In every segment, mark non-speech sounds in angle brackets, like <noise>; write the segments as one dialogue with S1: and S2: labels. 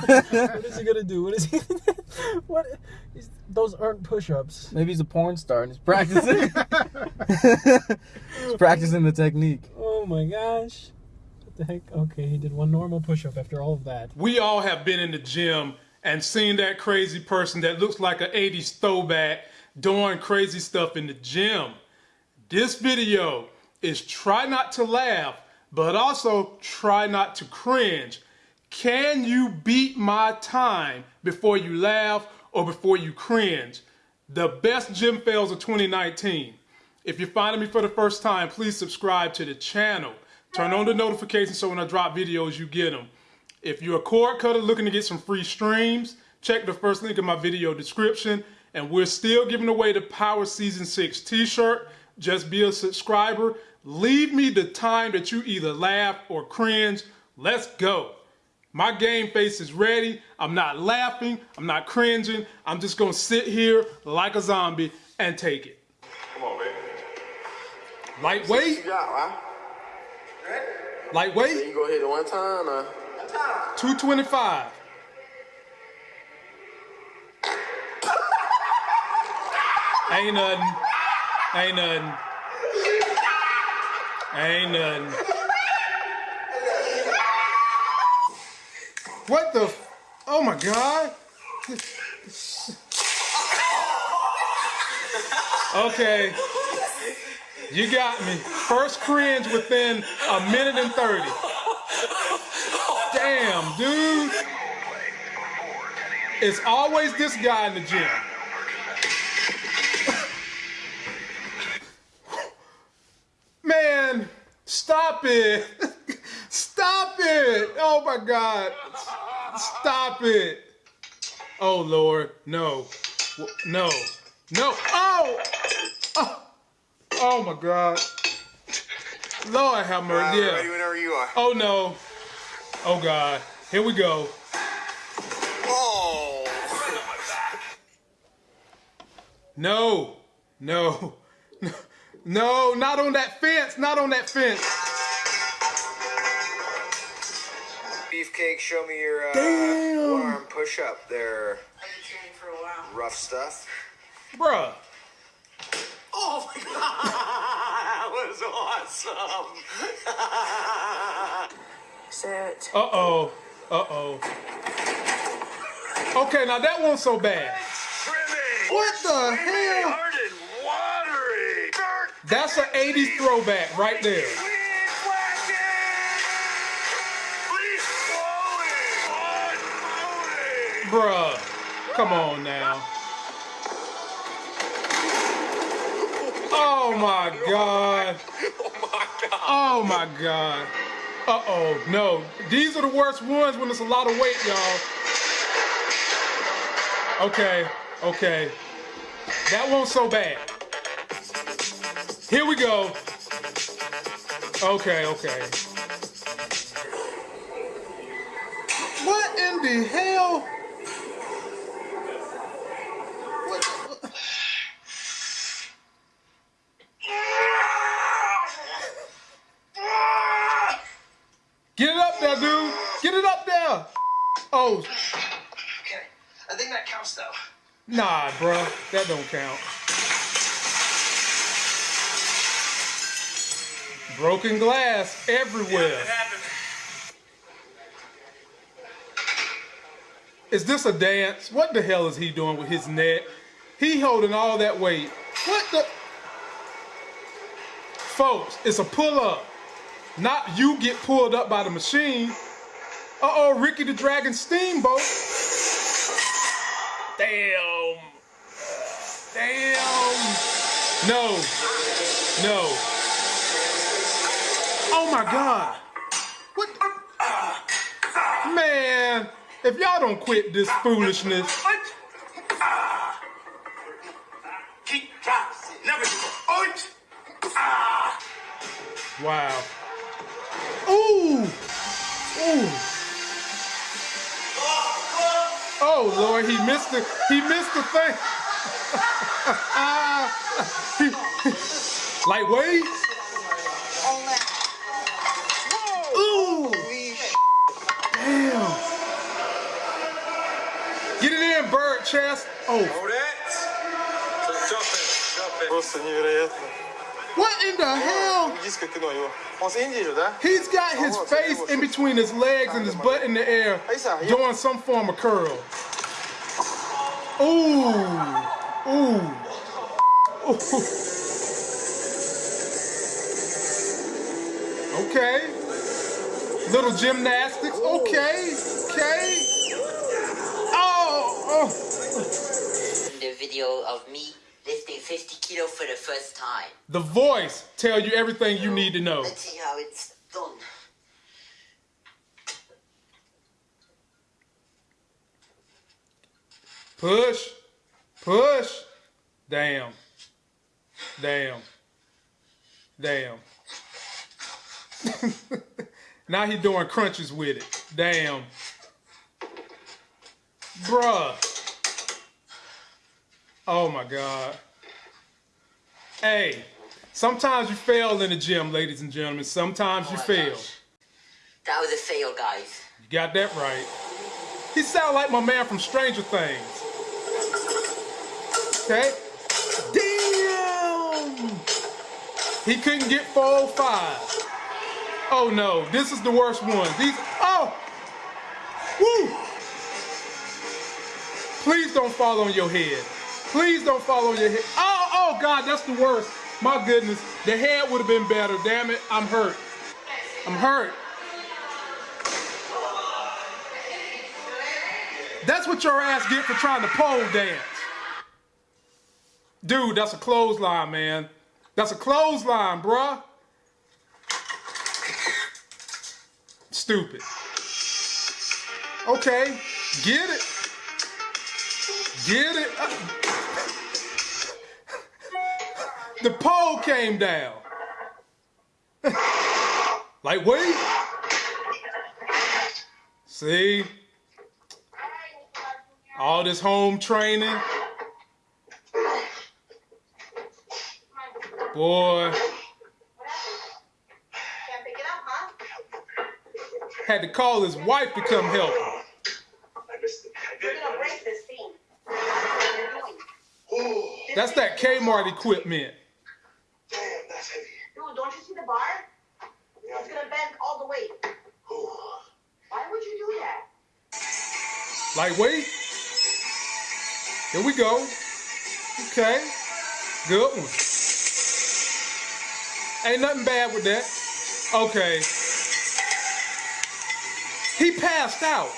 S1: what is he gonna do? What is he? <laughs> what? He's, those aren't push-ups.
S2: Maybe he's a porn star and he's practicing. he's practicing the technique.
S1: Oh my gosh. What the heck? Okay, he did one normal push-up after all of that.
S3: We all have been in the gym and seen that crazy person that looks like an 80s throwback doing crazy stuff in the gym. This video is try not to laugh, but also try not to cringe. Can you beat my time before you laugh or before you cringe? The best gym fails of 2019. If you're finding me for the first time, please subscribe to the channel. Turn on the notifications so when I drop videos, you get them. If you're a cord cutter looking to get some free streams, check the first link in my video description. And we're still giving away the Power Season 6 t-shirt. Just be a subscriber. Leave me the time that you either laugh or cringe. Let's go. My game face is ready. I'm not laughing. I'm not cringing. I'm just going to sit here like a zombie and take it.
S4: Come on, baby.
S3: Lightweight?
S4: You got, right?
S3: Lightweight?
S4: You go hit it one time, uh,
S3: 225. Ain't nothing. Ain't nothing. Ain't nothing. What the? Oh my god. Okay. You got me. First cringe within a minute and 30. Damn, dude. It's always this guy in the gym. Man, stop it. <laughs> Stop it. Oh my God. Stop it. Oh Lord, no. No. No. Oh! Oh, oh my God. Lord have mercy.
S4: ready
S3: Yeah.
S4: whenever you are.
S3: Oh no. Oh God. Here we go.
S4: Oh!
S3: No. No. <laughs> No, not on that fence. Not on that fence.
S4: Beefcake, show me your uh, one arm push up there.
S5: I've been training for a while.
S4: Rough stuff.
S3: Bruh.
S4: Oh my <laughs> god! That was awesome! <laughs>
S5: Sit.
S3: Uh oh. Uh oh. Okay, now that one's so bad. What the hell?
S4: Hard and watery!
S3: That's an 80s throwback right there. Bruh. Come on now. Oh my god. Oh my god. Oh my god. Uh oh. No. These are the worst ones when it's a lot of weight, y'all. Okay. Okay. That one's so bad. Here we go. Okay, okay. What in the hell? What? what- Get it up there, dude. Get it up there. Oh,
S5: Okay. I think that counts though.
S3: nah, bruh. That don't count. Broken glass everywhere. Is this a dance? What the hell is he doing with his neck? He holding all that weight. What the? Folks, it's a pull-up. Not you get pulled up by the machine. Uh-oh, Ricky the Dragon Steamboat. Damn. Damn. No. No. Oh my God. What? Man, if y'all don't quit this foolishness,
S4: Keep drops. Never oint. Ah.
S3: wow. Ooh. Ooh. Oh Lord, he missed the he missed the thing. <laughs> <laughs> Lightweight. Ooh. Damn. Again, bird chest. Oh,
S4: Hold it. So jump it. Jump it.
S6: Просто невероятно.
S3: What in the hell? He's got his face in between his legs and his butt in the air doing some form of curl. Ooh. Ooh. Ooh. <laughs> Okay. Little gymnastics. Okay. Okay. Oh. oh.
S7: The video of me lifting 50 kilo for the first time.
S3: The voice tell you everything you need to know.
S7: Let's see how it's done.
S3: Push, push. Damn, damn, damn. <laughs> now he doing crunches with it. Damn. Bruh. Oh my God. Hey, sometimes you fail in the gym, ladies and gentlemen. Sometimes you
S7: Oh my
S3: fail.
S7: gosh. That was a fail, guys.
S3: You got that right. He sound like my man from Stranger Things. Okay? Damn! He couldn't get 405. Oh no, this is the worst one. These, oh! Woo! Please don't fall on your head. Please don't fall on your head. Oh, oh God, that's the worst. My goodness, the head would have been better. Damn it, I'm hurt. I'm hurt. That's what your ass get for trying to pole dance. Dude, that's a clothesline, man. That's a clothesline, bruh. Stupid. Okay, get it. Get it. The pole came down. <laughs> like, wait. See? All this home training. Boy,
S5: Can't pick it up, huh?
S3: had to call his wife to come help him.
S4: I missed it. I
S5: You're
S4: did.
S5: gonna break this thing. That's what you're
S3: That's that Kmart equipment.
S4: damn, that's heavy.
S5: Dude, don't you see the bar? It's gonna bend all the way. Why would you do that?
S3: Like, wait. Here we go. Okay. Good one. Ain't nothing bad with that. Okay. He passed out.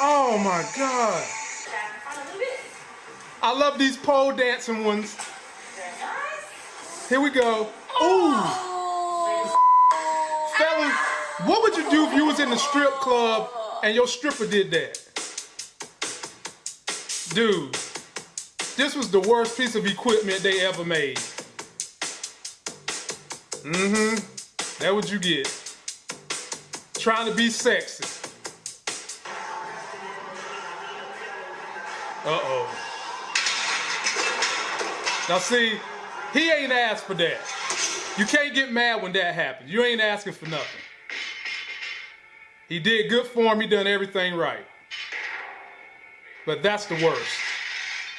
S3: Oh my God.
S5: Stand in front a little bit.
S3: I love these pole dancing ones. Here we go. Ooh. Fellas, what would you do if you was in the strip club and your stripper did that? Dude, this was the worst piece of equipment they ever made. Mm-hmm. That what you get. Trying to be sexy. Uh-oh. Now see, he ain't asked for that. You can't get mad when that happens. You ain't asking for nothing. He did good for him. He done everything right. But that's the worst.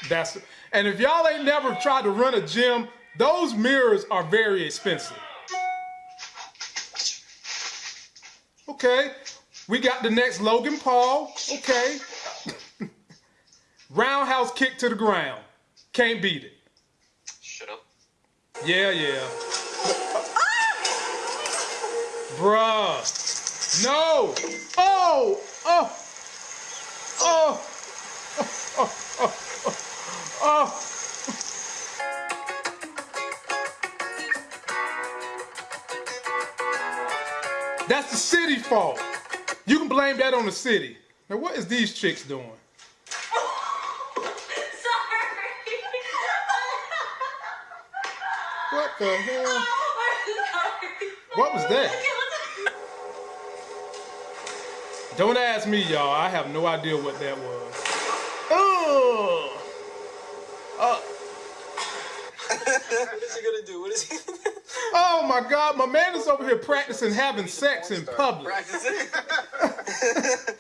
S3: That's and if y'all ain't never tried to run a gym, those mirrors are very expensive. Okay, we got the next Logan Paul. Okay, <laughs> roundhouse kick to the ground. Can't beat it. Yeah, yeah. Bruh. No. Oh. Oh. Oh. Oh. Oh. Oh. Oh. oh. That's the city fault. You can blame that on the city. Now, what is these chicks doing? What the hell? What was that? Don't ask me, y'all. I have no idea what that was. Oh. Uh,
S1: What is he gonna do? What is he?
S3: oh my God, my man is over here practicing having sex in public.
S6: Practice it.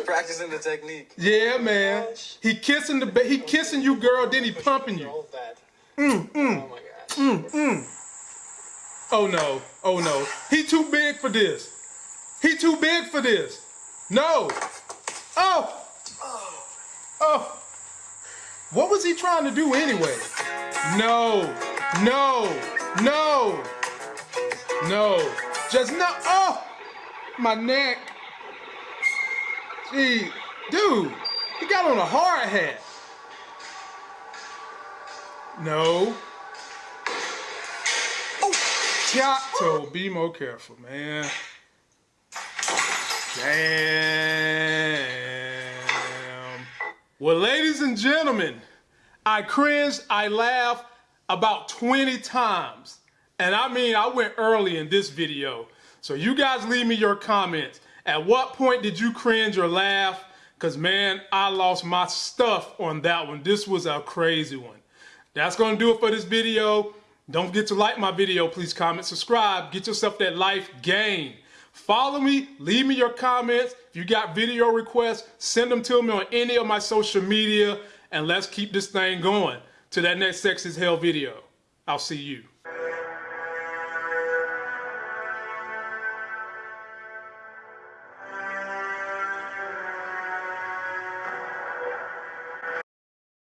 S6: <laughs>
S2: Practicing the technique.
S3: Yeah, man. He kissing the ba- he kissing you, girl. Then he pumping you.
S1: Hold that.
S3: Mm,
S1: Oh my god. Mm, mm.
S3: Oh no. Oh no. He too big for this. He too big for this. No. Oh. oh. Oh. What was he trying to do anyway? No. No. No. No. Just no. Oh. My neck. Gee. Dude. He got on a hard hat. No. To be more careful, man. Damn. Well, ladies and gentlemen, I cringed, I laughed about 20 times. And I mean, I went early in this video. So you guys leave me your comments. At what point did you cringe or laugh? Because, man, I lost my stuff on that one. This was a crazy one. That's going to do it for this video. Don't forget to like my video. Please comment, subscribe. Get yourself that life gain. Follow me. Leave me your comments. If you got video requests, send them to me on any of my social media. And let's keep this thing going to that next Sex is Hell video. I'll see you.